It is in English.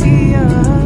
idea